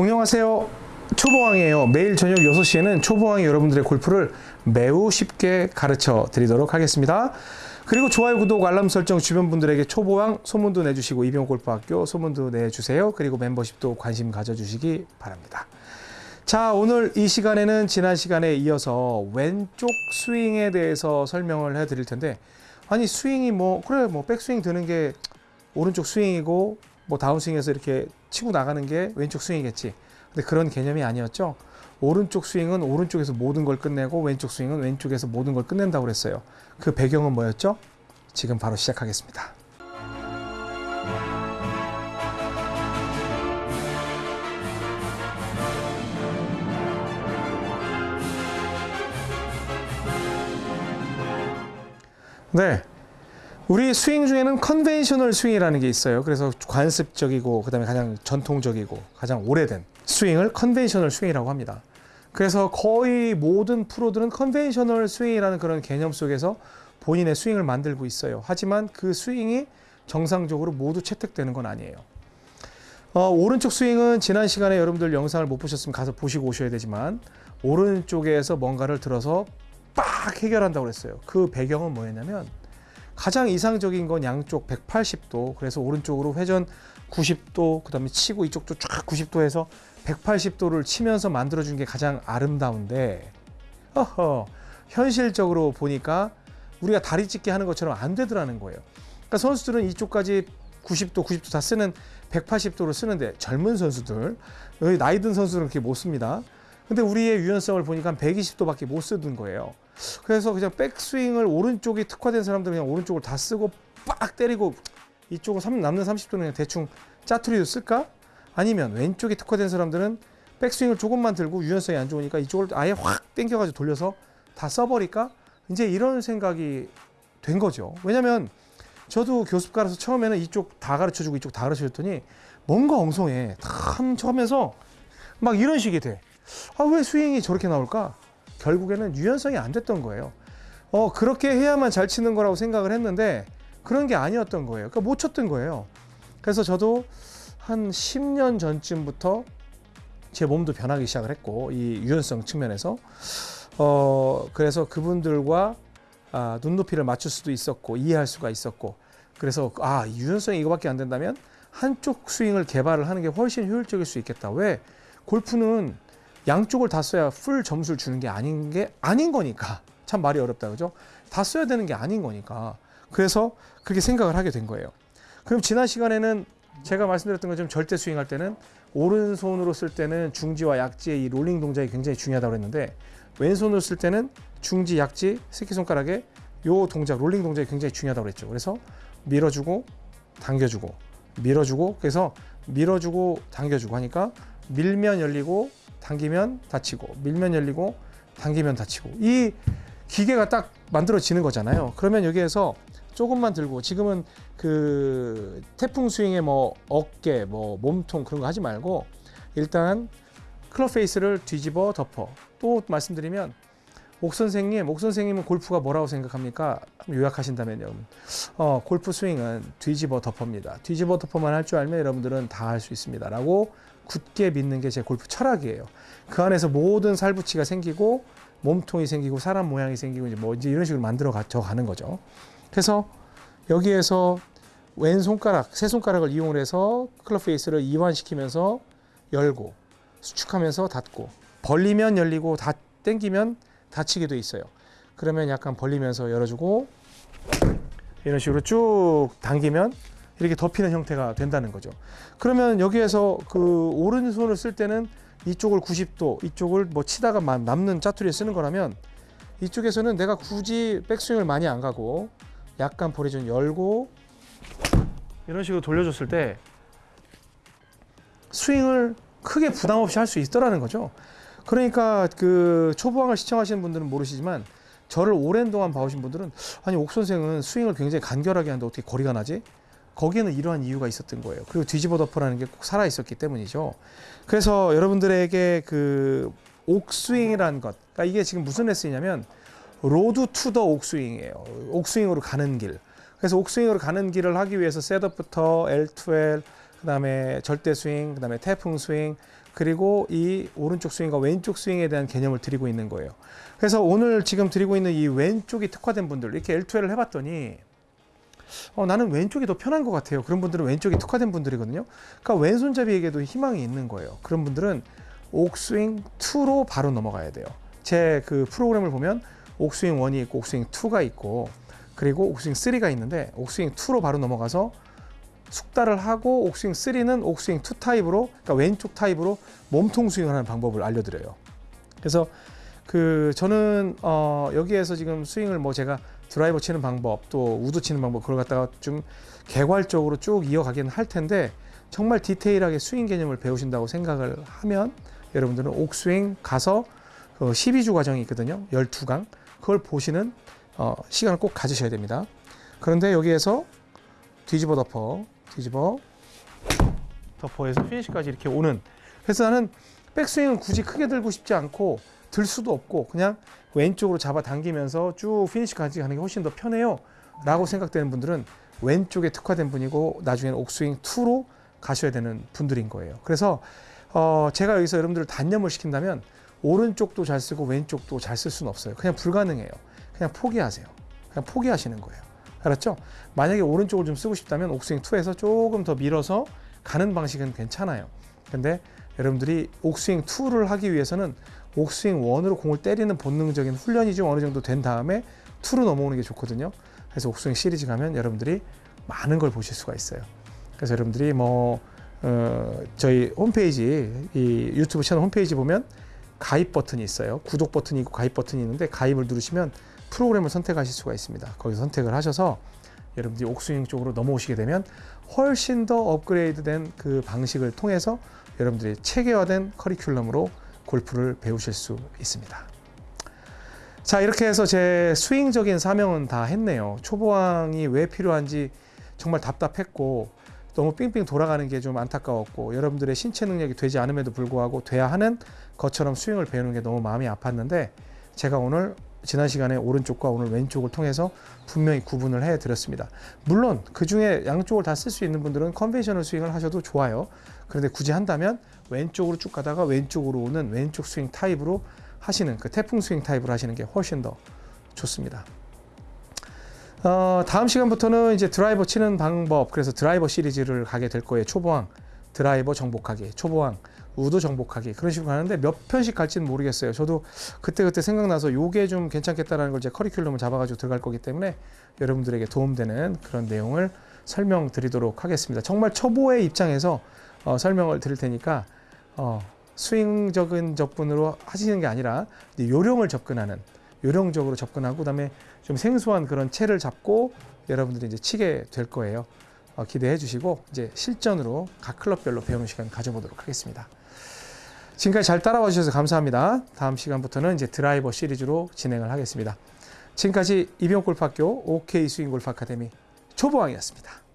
안녕하세요. 초보왕이에요. 매일 저녁 6시에는 초보왕이 여러분들의 골프를 매우 쉽게 가르쳐 드리도록 하겠습니다. 그리고 좋아요, 구독, 알람 설정 주변 분들에게 초보왕 소문도 내주시고 이병호 골프학교 소문도 내주세요. 그리고 멤버십도 관심 가져주시기 바랍니다. 자, 오늘 이 시간에는 지난 시간에 이어서 왼쪽 스윙에 대해서 설명을 해 드릴 텐데 아니 스윙이 뭐 그래 뭐 백스윙 드는 게 오른쪽 스윙이고 뭐 다운스윙에서 이렇게 치고 나가는 게 왼쪽 스윙이겠지. 근데 그런 개념이 아니었죠. 오른쪽 스윙은 오른쪽에서 모든 걸 끝내고 왼쪽 스윙은 왼쪽에서 모든 걸 끝낸다고 그랬어요. 그 배경은 뭐였죠? 지금 바로 시작하겠습니다. 네. 우리 스윙 중에는 conventional 스윙이라는 게 있어요. 그래서 관습적이고 그다음에 가장 전통적이고 가장 오래된 스윙을 conventional 스윙이라고 합니다. 그래서 거의 모든 프로들은 conventional 스윙이라는 그런 개념 속에서 본인의 스윙을 만들고 있어요. 하지만 그 스윙이 정상적으로 모두 채택되는 건 아니에요. 어, 오른쪽 스윙은 지난 시간에 여러분들 영상을 못 보셨으면 가서 보시고 오셔야 되지만 오른쪽에서 뭔가를 들어서 빡 해결한다고 그랬어요. 그 배경은 뭐였냐면 가장 이상적인 건 양쪽 180도 그래서 오른쪽으로 회전 90도 그 다음에 치고 이쪽도 쫙 90도 해서 180도를 치면서 만들어준 게 가장 아름다운데 어허 현실적으로 보니까 우리가 다리 찢기 하는 것처럼 안 되더라는 거예요. 그러니까 선수들은 이쪽까지 90도 90도 다 쓰는 180도를 쓰는데 젊은 선수들 나이 든 선수들은 그렇게 못 씁니다 근데 우리의 유연성을 보니까 120도밖에 못 쓰던 거예요 그래서 그냥 백스윙을 오른쪽이 특화된 사람들은 그냥 오른쪽을 다 쓰고 빡 때리고 이쪽은 남는 30도는 그냥 대충 짜투리도 쓸까? 아니면 왼쪽이 특화된 사람들은 백스윙을 조금만 들고 유연성이 안 좋으니까 이쪽을 아예 확 당겨가지고 돌려서 다 써버릴까? 이제 이런 생각이 된 거죠. 왜냐면 저도 교습가라서 처음에는 이쪽 다 가르쳐주고 이쪽 다 가르쳐줬더니 뭔가 엉성해. 탐 하면서 막 이런 식이 돼. 아, 왜 스윙이 저렇게 나올까? 결국에는 유연성이 안 됐던 거예요. 어, 그렇게 해야만 잘 치는 거라고 생각을 했는데 그런 게 아니었던 거예요. 그러니까 못 쳤던 거예요. 그래서 저도 한 10년 전쯤부터 제 몸도 변하기 시작을 했고 이 유연성 측면에서 어 그래서 그분들과 아, 눈높이를 맞출 수도 있었고 이해할 수가 있었고 그래서 아 유연성이 이거밖에 안 된다면 한쪽 스윙을 개발을 하는 게 훨씬 효율적일 수 있겠다. 왜 골프는 양쪽을 다 써야 풀 점수를 주는 게 아닌 게 아닌 거니까 참 말이 어렵다 그죠? 다 써야 되는 게 아닌 거니까 그래서 그렇게 생각을 하게 된 거예요. 그럼 지난 시간에는 제가 말씀드렸던 것처럼 절대 스윙할 때는 오른손으로 쓸 때는 중지와 약지의 이 롤링 동작이 굉장히 중요하다고 했는데 왼손으로 쓸 때는 중지, 약지, 새끼손가락의 요 동작, 롤링 동작이 굉장히 중요하다고 그랬죠. 그래서 밀어주고 당겨주고 밀어주고 그래서 밀어주고 당겨주고 하니까 밀면 열리고 당기면 닫히고 밀면 열리고 당기면 닫히고 이 기계가 딱 만들어지는 거잖아요. 그러면 여기에서 조금만 들고 지금은 그 태풍 스윙에 뭐 어깨 뭐 몸통 그런 거 하지 말고 일단 클럽 페이스를 뒤집어 덮어 또 말씀드리면 옥 선생님, 옥 선생님은 골프가 뭐라고 생각합니까? 요약하신다면요. 어, 골프 스윙은 뒤집어 덮어입니다. 뒤집어 덮어만 할 줄 알면 여러분들은 다 할 수 있습니다. 라고 굳게 믿는 게 제 골프 철학이에요. 그 안에서 모든 살붙이가 생기고 몸통이 생기고 사람 모양이 생기고 이제 뭐 이제 이런 식으로 만들어 가, 가는 거죠. 그래서 여기에서 왼 손가락, 세 손가락을 이용해서 클럽 페이스를 이완시키면서 열고 수축하면서 닫고 벌리면 열리고 다 당기면 닫히게 돼 있어요. 그러면 약간 벌리면서 열어주고 이런 식으로 쭉 당기면 이렇게 덮이는 형태가 된다는 거죠. 그러면 여기에서 그 오른손을 쓸 때는 이쪽을 90도, 이쪽을 뭐 치다가 남는 짜투리에 쓰는 거라면 이쪽에서는 내가 굳이 백스윙을 많이 안 가고 약간 볼이 좀 열고 이런 식으로 돌려줬을 때 스윙을 크게 부담 없이 할 수 있더라는 거죠. 그러니까 그 초보왕을 시청하시는 분들은 모르시지만 저를 오랜 동안 봐오신 분들은 아니 옥 선생은 스윙을 굉장히 간결하게 하는데 어떻게 거리가 나지? 거기에는 이러한 이유가 있었던 거예요. 그리고 뒤집어 덮어라는 게 꼭 살아 있었기 때문이죠. 그래서 여러분들에게 그 옥스윙이라는 것, 그러니까 이게 지금 무슨 레슨이냐면 Road to the 옥스윙이에요. 옥스윙으로 가는 길. 그래서 옥스윙으로 가는 길을 하기 위해서 셋업부터 L2L, 그 다음에 절대 스윙, 그 다음에 태풍 스윙, 그리고 이 오른쪽 스윙과 왼쪽 스윙에 대한 개념을 드리고 있는 거예요. 그래서 오늘 지금 드리고 있는 이 왼쪽이 특화된 분들 이렇게 L2L을 해봤더니 어, 나는 왼쪽이 더 편한 것 같아요. 그런 분들은 왼쪽이 특화된 분들이거든요. 그러니까 왼손잡이에게도 희망이 있는 거예요. 그런 분들은 옥스윙 2로 바로 넘어가야 돼요. 제 그 프로그램을 보면 옥스윙 1이 있고 옥스윙 2가 있고 그리고 옥스윙 3가 있는데 옥스윙 2로 바로 넘어가서 숙달을 하고 옥스윙 3는 옥스윙 2 타입으로 그러니까 왼쪽 타입으로 몸통 스윙을 하는 방법을 알려드려요. 그래서 그 저는 어 여기에서 지금 스윙을 뭐 제가 드라이버 치는 방법 또 우드 치는 방법 그걸 갖다가 좀 개괄적으로 쭉 이어가기는 할 텐데 정말 디테일하게 스윙 개념을 배우신다고 생각을 하면 여러분들은 옥스윙 가서 그 12주 과정이 있거든요. 12강. 그걸 보시는 어, 시간을 꼭 가지셔야 됩니다. 그런데 여기에서 뒤집어 덮어, 뒤집어 덮어에서 피니시까지 이렇게 오는. 그래서 나는 백스윙은 굳이 크게 들고 싶지 않고 들 수도 없고 그냥 왼쪽으로 잡아 당기면서 쭉 피니시까지 가는 게 훨씬 더 편해요. 라고 생각되는 분들은 왼쪽에 특화된 분이고 나중에는 옥스윙 2로 가셔야 되는 분들인 거예요. 그래서 어, 제가 여기서 여러분들을 단념을 시킨다면 오른쪽도 잘 쓰고 왼쪽도 잘 쓸 수는 없어요. 그냥 불가능해요. 그냥 포기하세요. 그냥 포기하시는 거예요. 알았죠? 만약에 오른쪽을 좀 쓰고 싶다면 옥스윙 2에서 조금 더 밀어서 가는 방식은 괜찮아요. 근데 여러분들이 옥스윙 2를 하기 위해서는 옥스윙 1으로 공을 때리는 본능적인 훈련이 좀 어느 정도 된 다음에 2로 넘어오는 게 좋거든요. 그래서 옥스윙 시리즈 가면 여러분들이 많은 걸 보실 수가 있어요. 그래서 여러분들이 뭐 어, 저희 홈페이지 이 유튜브 채널 홈페이지 보면 가입 버튼이 있어요. 구독 버튼이 있고 가입 버튼이 있는데 가입을 누르시면 프로그램을 선택하실 수가 있습니다. 거기서 선택을 하셔서 여러분들이 옥스윙 쪽으로 넘어오시게 되면 훨씬 더 업그레이드된 그 방식을 통해서 여러분들이 체계화된 커리큘럼으로 골프를 배우실 수 있습니다. 자 이렇게 해서 제 스윙적인 사명은 다 했네요. 초보왕이 왜 필요한지 정말 답답했고 너무 삥삥 돌아가는 게 좀 안타까웠고 여러분들의 신체 능력이 되지 않음에도 불구하고 돼야 하는 것처럼 스윙을 배우는 게 너무 마음이 아팠는데 제가 오늘 지난 시간에 오른쪽과 오늘 왼쪽을 통해서 분명히 구분을 해 드렸습니다. 물론 그 중에 양쪽을 다 쓸 수 있는 분들은 conventional 스윙을 하셔도 좋아요. 그런데 굳이 한다면 왼쪽으로 쭉 가다가 왼쪽으로 오는 왼쪽 스윙 타입으로 하시는 그 태풍 스윙 타입으로 하시는 게 훨씬 더 좋습니다. 어, 다음 시간부터는 이제 드라이버 치는 방법, 그래서 드라이버 시리즈를 가게 될 거예요. 초보왕, 드라이버 정복하기, 초보왕, 우드 정복하기 그런 식으로 가는데 몇 편씩 갈지는 모르겠어요. 저도 그때그때 생각나서 요게 좀 괜찮겠다라는 걸 제 커리큘럼을 잡아가지고 들어갈 거기 때문에 여러분들에게 도움되는 그런 내용을 설명드리도록 하겠습니다. 정말 초보의 입장에서 어, 설명을 드릴 테니까 어, 스윙적인 접근으로 하시는 게 아니라 요령을 접근하는 요령적으로 접근하고 그다음에 좀 생소한 그런 채를 잡고 여러분들이 이제 치게 될 거예요. 어, 기대해 주시고 이제 실전으로 각 클럽별로 배우는 시간 가져보도록 하겠습니다. 지금까지 잘 따라와 주셔서 감사합니다. 다음 시간부터는 이제 드라이버 시리즈로 진행을 하겠습니다. 지금까지 이병골프학교 OK 스윙 골프 아카데미 초보왕이었습니다.